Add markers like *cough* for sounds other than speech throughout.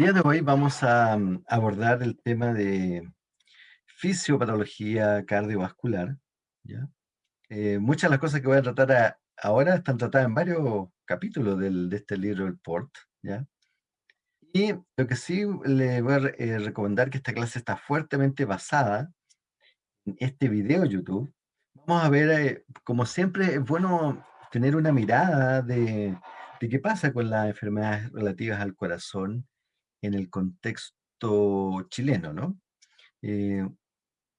Día de hoy vamos a mm, abordar el tema de fisiopatología cardiovascular. ¿ya? Eh, muchas de las cosas que voy a tratar a- ahora están tratadas en varios capítulos del- de este libro, el PORT. ¿ya? Y lo que sí le voy a eh, recomendar que esta clase está fuertemente basada en este video YouTube. Vamos a ver, eh, como siempre, es bueno tener una mirada de, de qué pasa con las enfermedades relativas al corazón en el contexto chileno, ¿no? Eh,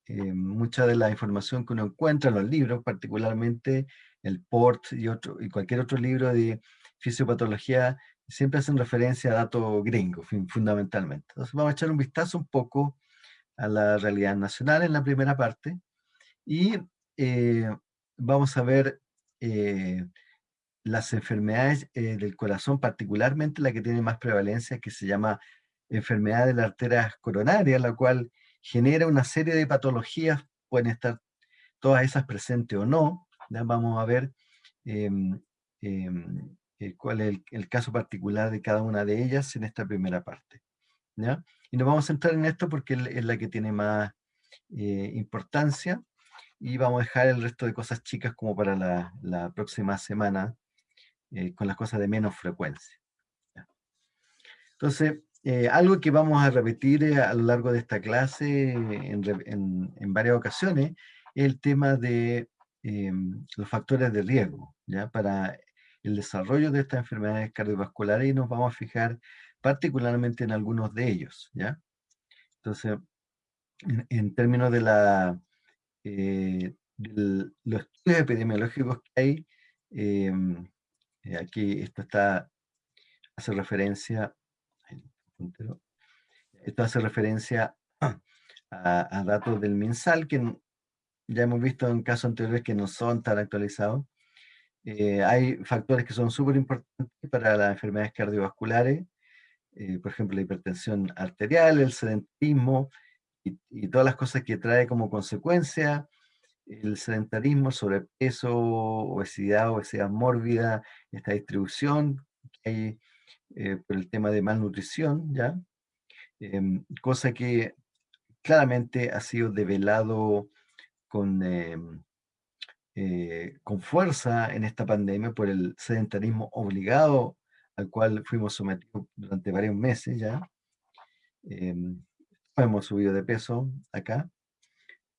eh, mucha de la información que uno encuentra en los libros, particularmente el PORT y, otro, y cualquier otro libro de fisiopatología, siempre hacen referencia a datos gringos, fundamentalmente. Entonces vamos a echar un vistazo un poco a la realidad nacional en la primera parte y eh, vamos a ver eh, las enfermedades eh, del corazón, particularmente la que tiene más prevalencia, que se llama enfermedad de la arteria coronaria, la cual genera una serie de patologías, pueden estar todas esas presentes o no. ¿ya? Vamos a ver em, eh, cuál es el, el caso particular de cada una de ellas en esta primera parte. ¿ya? Y nos vamos a centrar en esto porque es es la que tiene más eh, importancia y vamos a dejar el resto de cosas chicas como para la, la próxima semana eh, con las cosas de menos frecuencia. Entonces, eh, algo que vamos a repetir eh, a lo largo de esta clase en, en- varias ocasiones es el tema de em, los factores de riesgo ¿ya? para el desarrollo de estas enfermedades cardiovasculares y nos vamos a fijar particularmente en algunos de ellos. ¿ya? Entonces, en, términos de la, eh, los estudios epidemiológicos que hay, em, eh, aquí esto está, hace referencia, esto hace referencia *clears throat* a, a datos del MinSal, que ya hemos visto en casos anteriores que no son tan actualizados. Eh, hay factores que son súper importantes para las enfermedades cardiovasculares, eh, por ejemplo, la hipertensión arterial, el sedentarismo y, y todas las cosas que trae como consecuencia el sedentarismo, sobrepeso, obesidad, obesidad mórbida, esta distribución que hay eh, por el tema de malnutrición, ¿ya? Em, cosa que claramente ha sido develado con, em, eh, con fuerza en esta pandemia por el sedentarismo obligado al cual fuimos sometidos durante varios meses ya. Em, hemos subido de peso acá.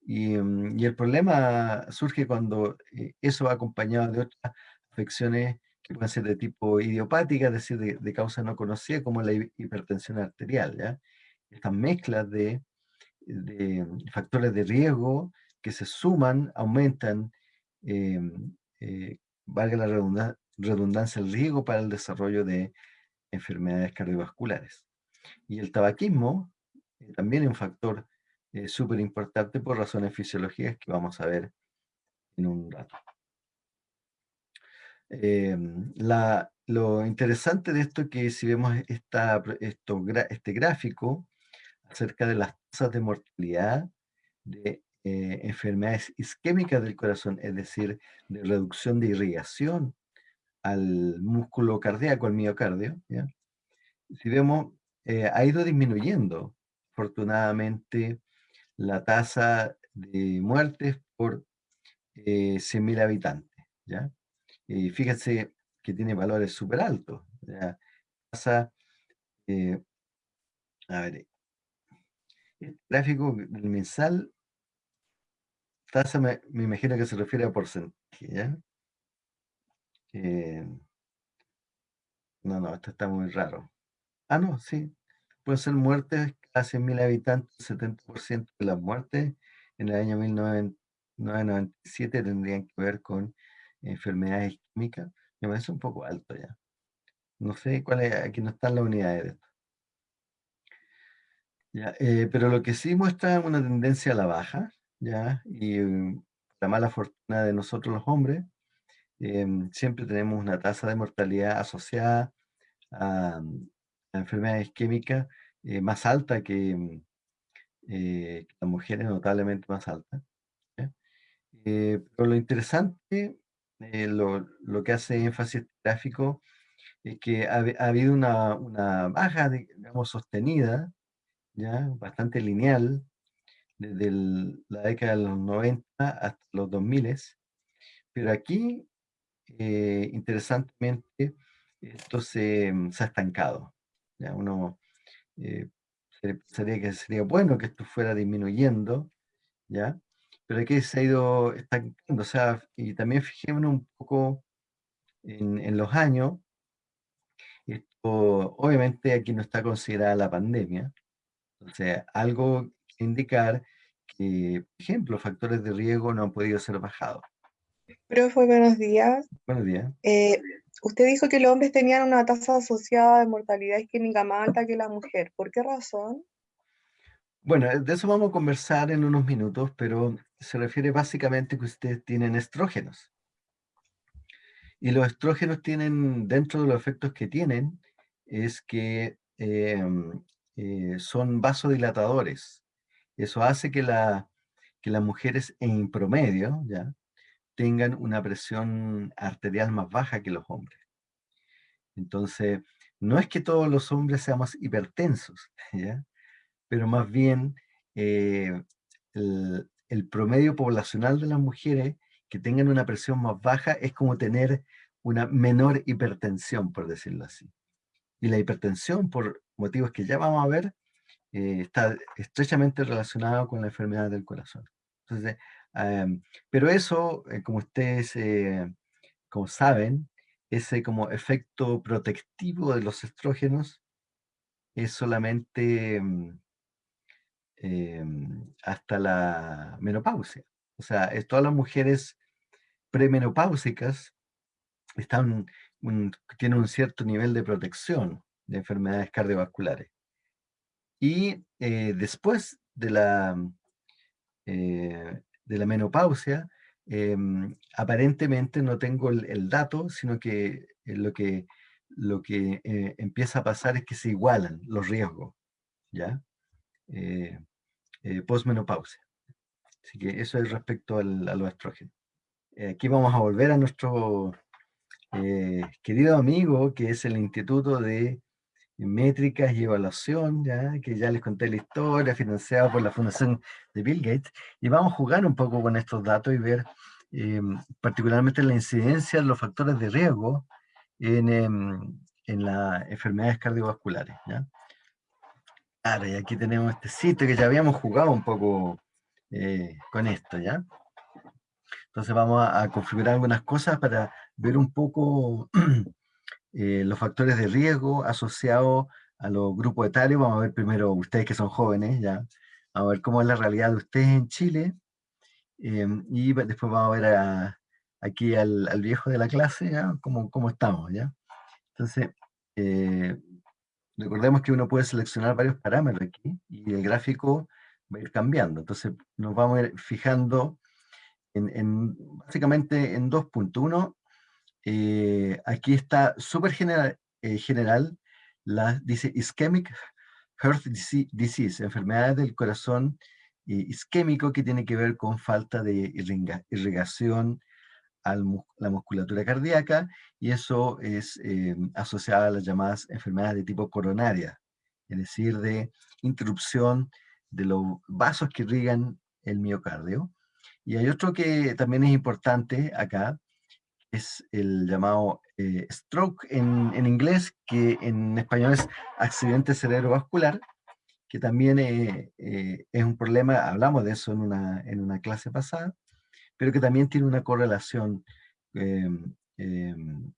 Y, mm, y el problema surge cuando eh, eso va acompañado de otras afecciones que pueden ser de tipo idiopática, es decir, de, de causa no conocida, como la hi- hipertensión arterial. ¿ya? Estas mezclas de, de factores de riesgo que se suman, aumentan, eh, eh, valga la redunda- redundancia, el riesgo para el desarrollo de enfermedades cardiovasculares. Y el tabaquismo eh, también es un factor eh, súper importante por razones fisiológicas que vamos a ver en un rato. Em, la- lo interesante de esto es que si vemos esta, esto este gráfico acerca de las tasas de mortalidad de eh, enfermedades isquémicas del corazón, es decir, de reducción de irrigación al músculo cardíaco, al miocardio, ¿ya? si vemos, eh, ha ido disminuyendo, afortunadamente, la tasa de muertes por eh, 100.000 habitantes, ¿ya? Y fíjense que tiene valores súper altos, ¿ya? Eh, a ver, el gráfico del mensal, tasa me, me imagino que se refiere a porcentaje, ¿ya? Eh, no, no, esto está muy raro. Ah, no, sí, pueden ser muertes a 100.000 habitantes, el 70% de las muertes en el año 1997 tendrían que ver con enfermedades isquémicas. Me parece un poco alto ya. No sé cuál es, aquí no están las unidades de esto. Ya, eh, pero lo que sí muestra una tendencia a la baja, ¿ya? Y mm, la mala fortuna de nosotros los hombres, em, siempre tenemos una tasa de mortalidad asociada a, mm, a enfermedades isquémicas eh, más alta que, mm, eh, las mujeres, notablemente más alta. Eh, pero lo interesante, eh, lo, lo que hace énfasis este gráfico, es que ha, ha habido una, una baja, digamos, sostenida, ya, bastante lineal, desde el- la década de los 90 hasta los 2000, pero aquí, eh, interesantemente, esto se, mm, se ha estancado. ¿ya? Uno eh, se- pensaría que sería bueno que esto fuera disminuyendo, ¿ya? Pero aquí se ha ido estancando, o sea, y también fijémonos un poco en, en los años, esto, obviamente aquí no está considerada la pandemia, entonces algo que indicar que, por ejemplo, factores de riesgo no han podido ser bajados. Profe, buenos días. Buenos días. Eh, usted dijo que los hombres tenían una tasa asociada de mortalidad isquémica más alta que la mujer. ¿Por qué razón? Bueno, de eso vamos a conversar en unos minutos, pero se refiere básicamente que ustedes tienen estrógenos. Y los estrógenos tienen, dentro de los efectos que tienen, es que em, eh, son vasodilatadores. Eso hace que, la, que las mujeres en promedio ya tengan una presión arterial más baja que los hombres. Entonces, no es que todos los hombres seamos hipertensos, *laughs* ¿ya? pero más bien eh, el, promedio poblacional de las mujeres que tengan una presión más baja es como tener una menor hipertensión, por decirlo así. Y la hipertensión, por motivos que ya vamos a ver, eh, está estrechamente relacionada con la enfermedad del corazón. Em, pero eso, eh, como ustedes eh, como saben, ese como efecto protectivo de los estrógenos es solamente em, em, hasta la menopausia. O sea, todas las mujeres premenopáusicas están, tienen un cierto nivel de protección de enfermedades cardiovasculares. Y eh, después de la, eh, de la menopausia, em, aparentemente no tengo el, el dato, sino que eh, lo que, lo que eh, empieza a pasar es que se igualan los riesgos, ¿ya? Postmenopausia. Así que eso es respecto al- a los estrógenos. Aquí vamos a volver a nuestro querido amigo, que es el Instituto de Métricas y Evaluación, ¿ya? que ya les conté la historia, financiado por la Fundación de Bill Gates, y vamos a jugar un poco con estos datos y ver eh, particularmente la incidencia de los factores de riesgo en, em, en las enfermedades cardiovasculares. ¿ya? Claro, y aquí tenemos este sitio que ya habíamos jugado un poco eh, con esto, ¿ya? Entonces vamos a, a configurar algunas cosas para ver un poco *clears throat* eh, los factores de riesgo asociados a los grupos etarios. Vamos a ver primero ustedes que son jóvenes, ¿ya? Vamos a ver cómo es la realidad de ustedes en Chile. eh, y después vamos a ver a- aquí al, al viejo de la clase, ¿ya? Cómo, cómo estamos, ¿ya? Entonces, eh, recordemos que uno puede seleccionar varios parámetros aquí y el gráfico va a ir cambiando. Entonces, nos vamos a ir fijando en, en- básicamente en dos puntos. Uno, eh, aquí está súper general, eh, general la, dice ischemic heart dise- disease, enfermedades del corazón eh, isquémico que tiene que ver con falta de irrigación a la musculatura cardíaca y eso es asociado a las llamadas enfermedades de tipo coronaria, es decir, de interrupción de los vasos que irrigan el miocardio. Y hay otro que también es importante acá, es el llamado eh, stroke en, en inglés, que en español es accidente cerebrovascular, que también eh, eh, es un problema, hablamos de eso en una, en una clase pasada, pero que también tiene una correlación em, em,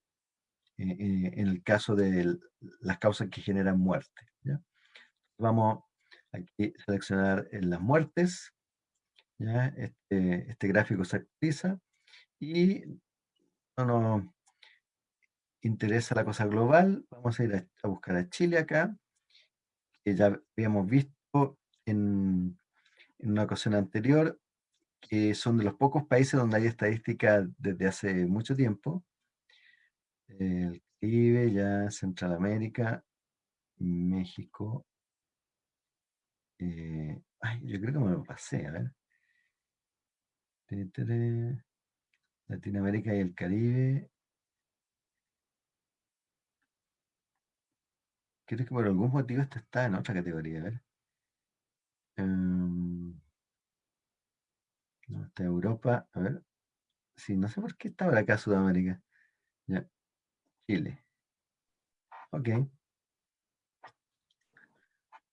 en el caso de las causas que generan muerte. Vamos aquí a seleccionar las muertes. Este, este gráfico se actualiza y no nos interesa la cosa global, vamos a ir a, buscar a Chile acá, que ya habíamos visto en, en una ocasión anterior, que son de los pocos países donde hay estadística desde hace mucho tiempo. El Caribe, ya Centralamérica, México. eh, ay, yo creo que me lo pasé, a ver. Latinoamérica y el Caribe. creo que por algún motivo este está en otra categoría, a ver. Em, no, está Europa, a ver. Sí, no sé por qué está ahora acá Sudamérica. Ya. Chile. Ok.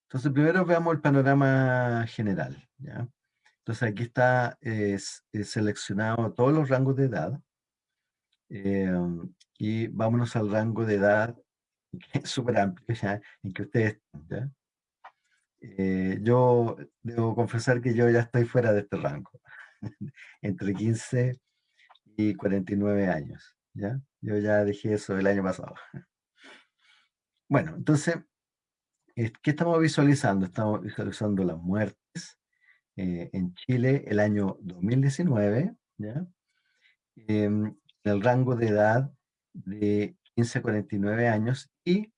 Entonces, primero veamos el panorama general. ¿ya? Entonces, aquí está seleccionado todos los rangos de edad. Em, y vámonos al rango de edad, que es súper amplio, ¿ya? en que ustedes están. Eh, yo debo confesar que yo ya estoy fuera de este rango, *laughs* entre 15 y 49 años. ¿ya? Yo ya dejé eso el año pasado. Bueno, entonces, ¿qué estamos visualizando? Estamos visualizando las muertes eh, en Chile el año 2019, ¿ya? Em, en el rango de edad de 15 a 49 años y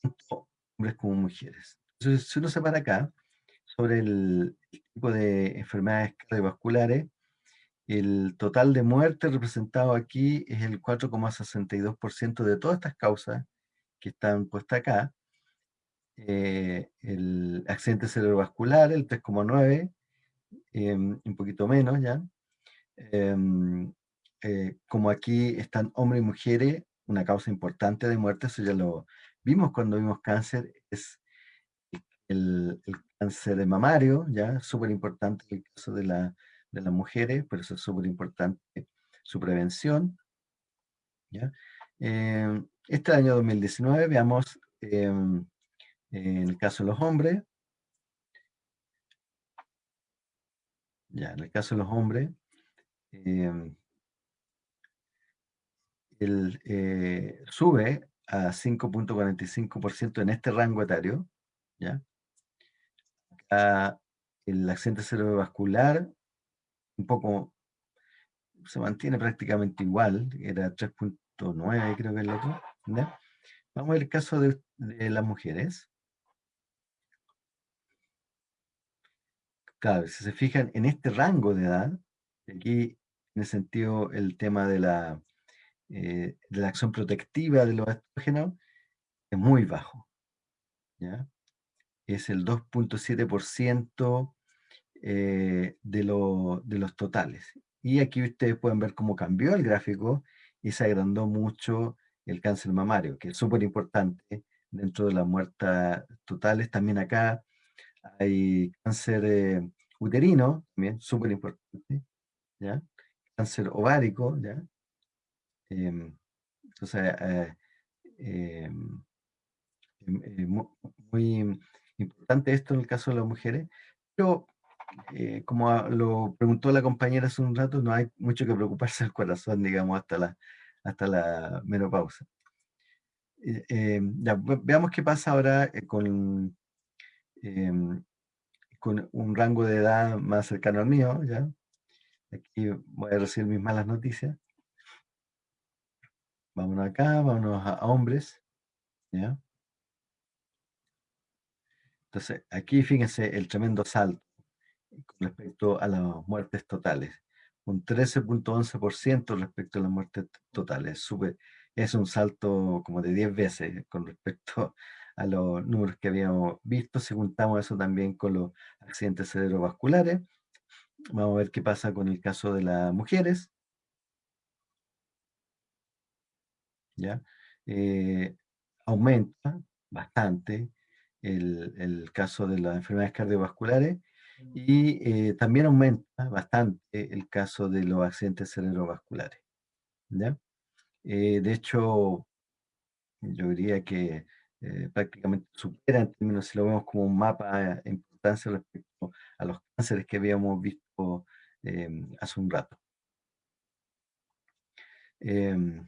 tanto hombres como mujeres. Entonces, si uno se para acá, sobre el, tipo de enfermedades cardiovasculares, el total de muertes representado aquí es el 4,62% de todas estas causas que están puestas acá. Eh, el accidente cerebrovascular, el 3,9%, em, un poquito menos ya. Em, eh, como aquí están hombres y mujeres, una causa importante de muerte, eso ya lo vimos cuando vimos cáncer, es el, cáncer de mamario, ya, súper importante el caso de, la, de las mujeres, por eso es súper importante su prevención. ¿ya? Eh, este año 2019, veamos em, en el caso de los hombres, ya, en el caso de los hombres, em, el, eh, sube a 5.45% en este rango etario, ¿ya? el accidente cerebrovascular un poco se mantiene prácticamente igual, era 3.9 creo que el otro. Vamos al caso de, las mujeres. Claro, si se fijan en este rango de edad, aquí en el sentido el tema de la, eh, de la acción protectiva de los estrógenos es muy bajo. ¿ya? es el 2.7% eh, de, de los totales. Y aquí ustedes pueden ver cómo cambió el gráfico y se agrandó mucho el cáncer mamario, que es súper importante dentro de las muertas totales. También acá hay cáncer eh, uterino, también súper importante, ¿ya? Cáncer ovárico, ¿ya? Em, entonces, eh, em, em, muy Importante esto en el caso de las mujeres, pero eh, como lo preguntó la compañera hace un rato, no hay mucho que preocuparse del corazón, digamos, hasta la, hasta la menopausa. Eh, eh, veamos qué pasa ahora con, em, con un rango de edad más cercano al mío, ¿ya? Aquí voy a recibir mis malas noticias. Vámonos acá, vámonos a hombres, ¿ya? Entonces, aquí fíjense el tremendo salto con respecto a las muertes totales. Un 13.11% respecto a las muertes totales. es un salto como de 10 veces con respecto a los números que habíamos visto. Si juntamos eso también con los accidentes cerebrovasculares, vamos a ver qué pasa con el caso de las mujeres. ¿Ya? Eh, aumenta bastante el, caso de las enfermedades cardiovasculares y eh, también aumenta bastante el caso de los accidentes cerebrovasculares. Eh, de hecho, yo diría que eh, prácticamente supera en términos, si lo vemos como un mapa de importancia respecto a los cánceres que habíamos visto hace un rato. Em,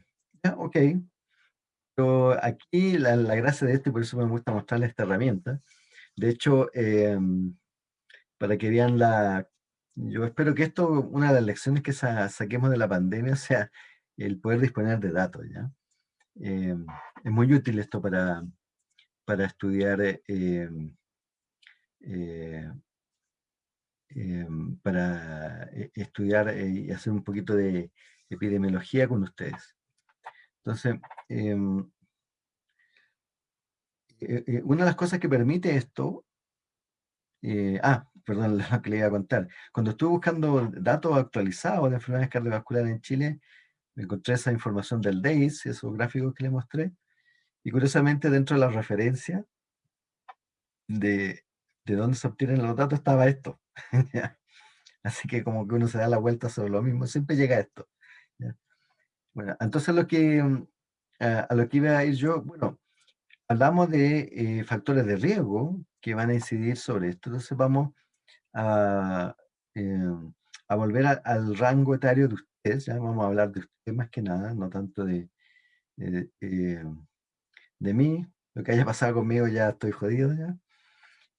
ok, pero aquí la, gracia de esto, y por eso me gusta mostrarles esta herramienta, de hecho, em, para que vean la... Yo espero que esto, una de las lecciones que saquemos de la pandemia, sea el poder disponer de datos, ¿ya? Em, es muy útil esto para, para estudiar, em, eh, para eh, estudiar eh, y hacer un poquito de epidemiología con ustedes. Entonces, em, eh, eh, una de las cosas que permite esto, eh, ah, perdón, *laughs* lo que le iba a contar. Cuando estuve buscando datos actualizados de enfermedades cardiovasculares en Chile, me encontré esa información del DAIS, esos gráficos que le mostré, y curiosamente dentro de la referencia de, de dónde se obtienen los datos estaba esto. *laughs* Así que como que uno se da la vuelta sobre lo mismo, siempre llega a esto. Bueno, entonces lo que, mm, a, lo que iba a ir yo, bueno, hablamos de eh, factores de riesgo que van a incidir sobre esto. Entonces vamos a, em, a volver al rango etario de ustedes, ya vamos a hablar de ustedes más que nada, no tanto de, de, em, de mí, lo que haya pasado conmigo ya estoy jodido ya.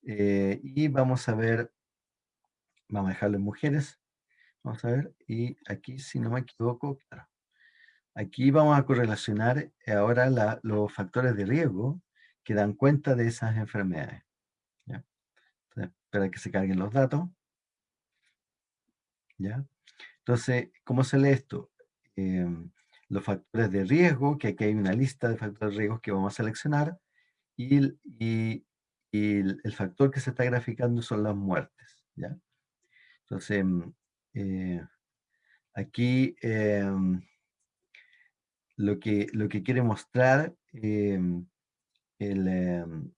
Eh, y vamos a ver, vamos a dejarlo en mujeres, vamos a ver, y aquí si no me equivoco, aquí vamos a correlacionar ahora los factores de riesgo que dan cuenta de esas enfermedades. ¿ya? Entonces, espera que se carguen los datos. ¿ya? Entonces, ¿cómo se lee esto? Em, los factores de riesgo, que aquí hay una lista de factores de riesgo que vamos a seleccionar, y, y y el, factor que se está graficando son las muertes. ¿ya? Entonces, mm, eh, aquí em, lo, que, lo que quiere mostrar, em, em,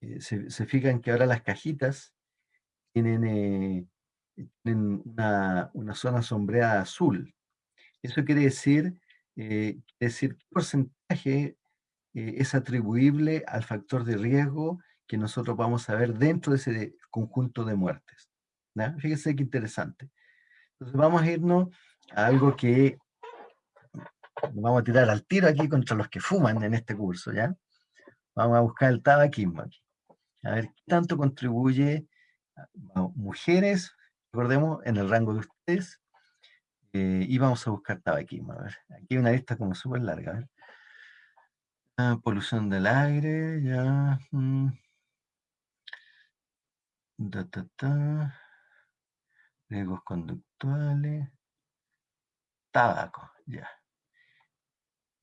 eh, se, fijan que ahora las cajitas tienen, eh, una, una, zona sombreada azul. Eso quiere decir, decir qué porcentaje es atribuible al factor de riesgo que nosotros vamos a ver dentro de ese conjunto de muertes. Fíjense qué interesante. Entonces vamos a irnos a algo que vamos a tirar al tiro aquí contra los que fuman en este curso, ¿ya? Vamos a buscar el tabaquismo aquí. A ver qué tanto contribuye a mujeres, recordemos, en el rango de ustedes, eh, y vamos a buscar tabaquismo. A ver, aquí hay una lista como súper larga. Ah, polución del aire, ya. Mm. Da, Riesgos conductuales. Tabaco, ya.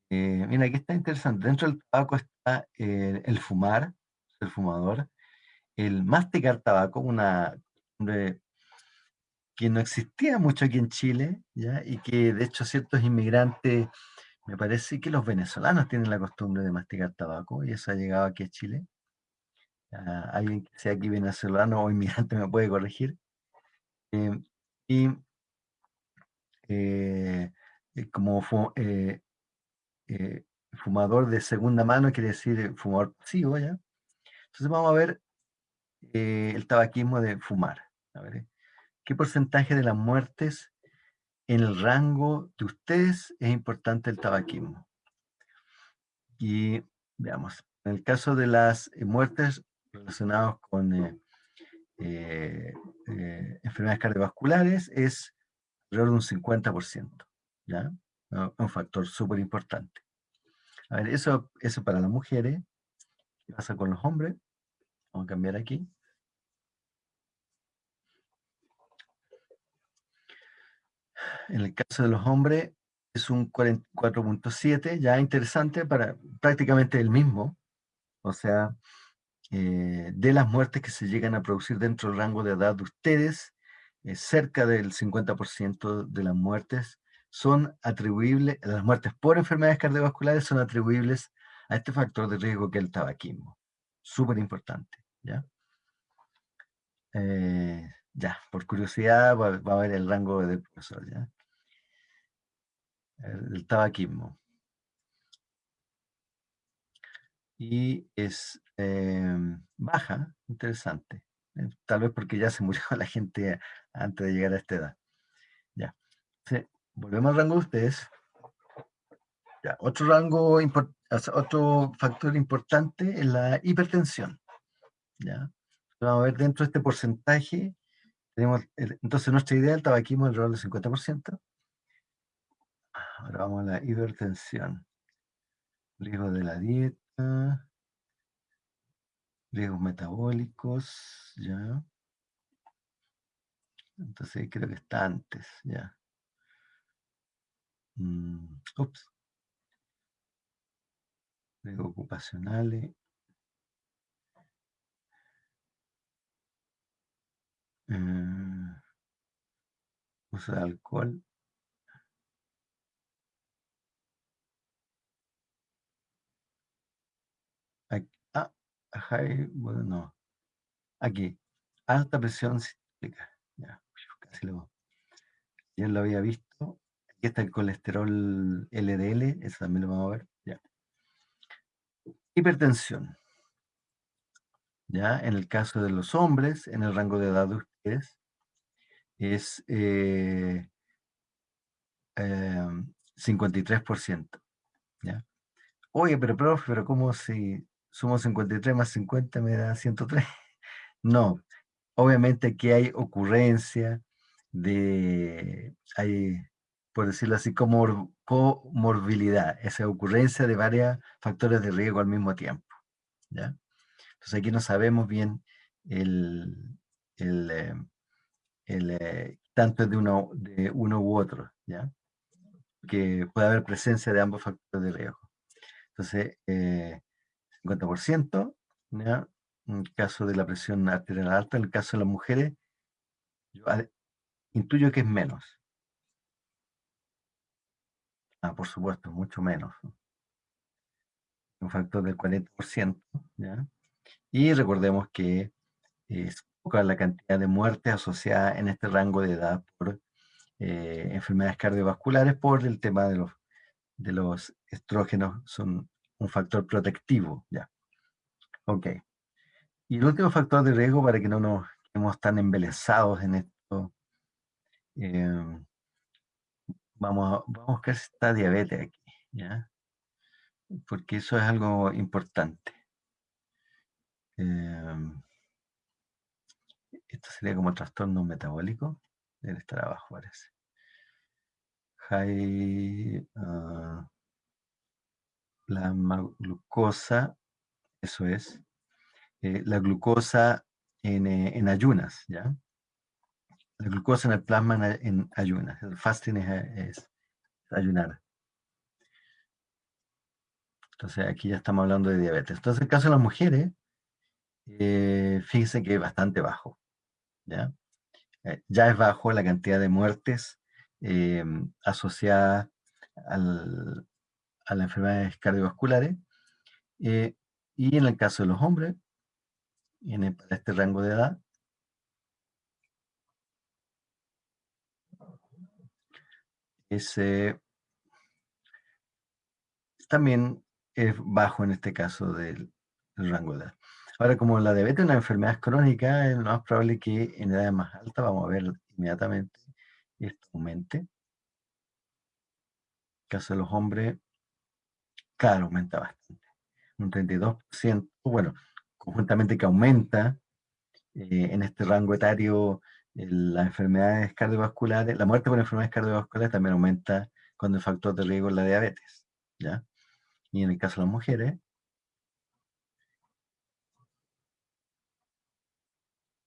Eh, mira, aquí está interesante. Dentro del tabaco está el fumar, el fumador, el masticar tabaco, una que no existía mucho aquí en Chile, ¿ya? y que de hecho ciertos inmigrantes, me parece que los venezolanos tienen la costumbre de masticar tabaco, y eso ha llegado aquí a Chile alguien que sea aquí venezolano o inmigrante me puede corregir. Em, y eh, eh, como eh, fumador de segunda mano, quiere decir fumador pasivo, ¿ya? Entonces vamos a ver el tabaquismo de fumar. A ver, ¿qué porcentaje de las muertes en el rango de ustedes es importante el tabaquismo? Y veamos, en el caso de las muertes relacionados con eh, eh, eh, enfermedades cardiovasculares es alrededor de un 50%, ¿ya? Un factor súper importante. A ver, eso, eso para las mujeres. ¿Qué pasa con los hombres? Vamos a cambiar aquí. En el caso de los hombres es un 44.7, ya interesante para prácticamente el mismo. O sea, eh, de las muertes que se llegan a producir dentro del rango de edad de ustedes, eh, cerca del 50% de las muertes son atribuibles, las muertes por enfermedades cardiovasculares son atribuibles a este factor de riesgo que es el tabaquismo. Súper importante, ¿ya? Eh, ya, por curiosidad va, a ver el rango del profesor, ¿ya? el tabaquismo y es em, baja, interesante. Eh, tal vez porque ya se murió *laughs* la gente antes de llegar a esta edad. Ya. volvemos al rango de ustedes. Ya. Otro rango, otro factor importante es la hipertensión. ¿ya? Vamos a ver dentro de este porcentaje, tenemos, entonces nuestra idea del tabaquismo alrededor del 50%. Ahora vamos a la hipertensión. Riesgo de la dieta riesgos metabólicos, ya. Entonces creo que está antes, ya. Mm, ups. Riesgos ocupacionales. Eh, de alcohol. Aquí, ah, high, bueno, no. Aquí, alta presión sistólica. Ya, casi lo, ya lo había visto. Aquí está el colesterol LDL, eso también lo vamos a ver. Ya. Hipertensión. Ya, en el caso de los hombres, en el rango de edad ustedes, es eh, 53%. Em, ¿ya? Oye, pero profe, pero ¿cómo si sumo 53 más 50 me da 103? *laughs* No, obviamente aquí hay ocurrencia de, hay, por decirlo así, como comorbilidad, esa ocurrencia de varios factores de riesgo al mismo tiempo. ¿ya? Entonces aquí no sabemos bien el, el, el eh, tanto de uno, de uno u otro, ¿ya? Que puede haber presencia de ambos factores de riesgo. Entonces, 50%, eh, ¿ya? En el caso de la presión arterial alta, en el caso de las mujeres, yo intuyo que es menos. Ah, por supuesto, mucho menos. Un factor del 40%, ¿ya? Y recordemos que es poca la cantidad de muertes asociadas en este rango de edad por eh, enfermedades cardiovasculares por el tema de los, de los estrógenos, son un factor protectivo, ya. Ok. Y el último factor de riesgo para que no nos quedemos tan embelesados en esto, eh, vamos, a, vamos a buscar si está diabetes aquí, ¿ya? Porque eso es algo importante. Eh, esto sería como trastorno metabólico. Debe estar abajo, parece. High, uh, la glucosa, eso es. Eh, la glucosa en, eh, en, ayunas, ¿ya? La glucosa en el plasma en, ayunas. El fasting es, ayunar. Entonces aquí ya estamos hablando de diabetes. Entonces el caso de las mujeres, eh, fíjense que es bastante bajo. ¿Ya? Eh, ya es bajo la cantidad de muertes eh, asociadas al, a las enfermedades cardiovasculares. Eh, y en el caso de los hombres, en este rango de edad, ese también es bajo en este caso del rango de edad. Ahora, como la diabetes es una enfermedad crónica, es más probable que en edades más altas, vamos a ver inmediatamente, esto aumente. En el caso de los hombres, claro, aumenta bastante. Un 32%, bueno, conjuntamente que aumenta eh, en este rango etario las enfermedades cardiovasculares, la muerte por enfermedades cardiovasculares también aumenta cuando el factor de riesgo es la diabetes, ¿ya? Y en el caso de las mujeres,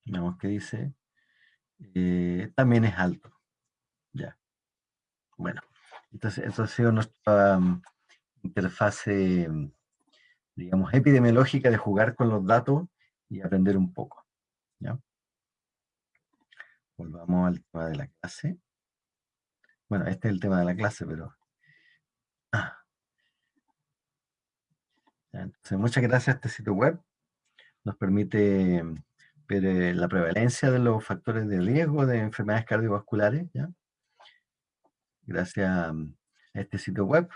Veamos qué dice. Eh, también es alto. Ya. Bueno, entonces eso ha sido nuestra um, interfase, digamos, epidemiológica de jugar con los datos y aprender un poco. ¿ya? Volvamos al tema de la clase. Bueno, este es el tema de la clase, pero... Ah. Entonces, muchas gracias a este sitio web. Nos permite pero la prevalencia de los factores de riesgo de enfermedades cardiovasculares, ¿ya? gracias a este sitio web,